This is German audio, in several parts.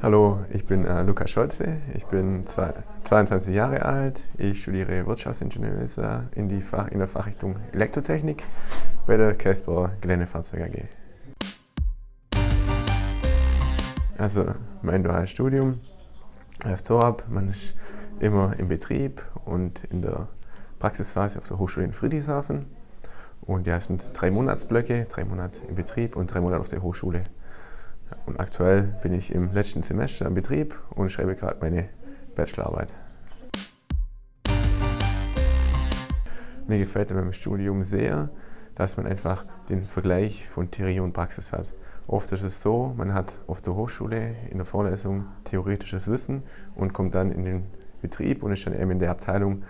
Hallo, ich bin äh, Lukas Scholze, ich bin zwei, 22 Jahre alt, ich studiere Wirtschaftsingenieur in, die Fach, in der Fachrichtung Elektrotechnik bei der Käsbauer Geländefahrzeug AG. Also mein duales Studium läuft so ab, man ist immer im Betrieb und in der Praxisphase auf der Hochschule in Friedrichshafen. Und ja, es sind drei Monatsblöcke, drei Monate im Betrieb und drei Monate auf der Hochschule. Und aktuell bin ich im letzten Semester im Betrieb und schreibe gerade meine Bachelorarbeit. Mir gefällt beim Studium sehr, dass man einfach den Vergleich von Theorie und Praxis hat. Oft ist es so, man hat auf der Hochschule in der Vorlesung theoretisches Wissen und kommt dann in den Betrieb und ist dann eben in der Abteilung,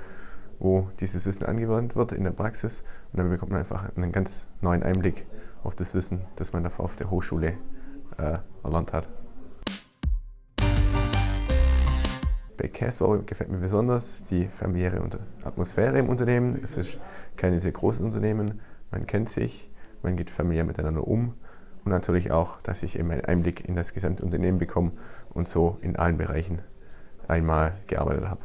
wo dieses Wissen angewandt wird in der Praxis. Und dann bekommt man einfach einen ganz neuen Einblick auf das Wissen, das man davor auf der Hochschule äh, erlernt hat. Bei Casbau gefällt mir besonders die familiäre Atmosphäre im Unternehmen. Es ist kein sehr großes Unternehmen, man kennt sich, man geht familiär miteinander um und natürlich auch, dass ich eben einen Einblick in das gesamte Unternehmen bekomme und so in allen Bereichen einmal gearbeitet habe.